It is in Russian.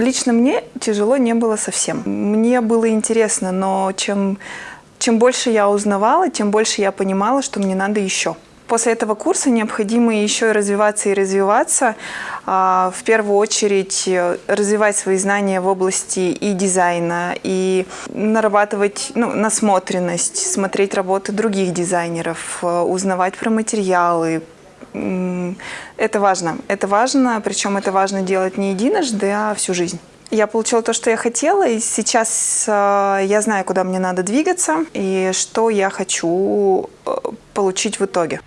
Лично мне тяжело не было совсем. Мне было интересно, но чем, чем больше я узнавала, тем больше я понимала, что мне надо еще. После этого курса необходимо еще и развиваться и развиваться. А, в первую очередь э, развивать свои знания в области и дизайна, и нарабатывать ну, насмотренность, смотреть работы других дизайнеров, э, узнавать про материалы, это важно. Это важно, причем это важно делать не единожды, а всю жизнь. Я получила то, что я хотела, и сейчас э, я знаю, куда мне надо двигаться и что я хочу э, получить в итоге.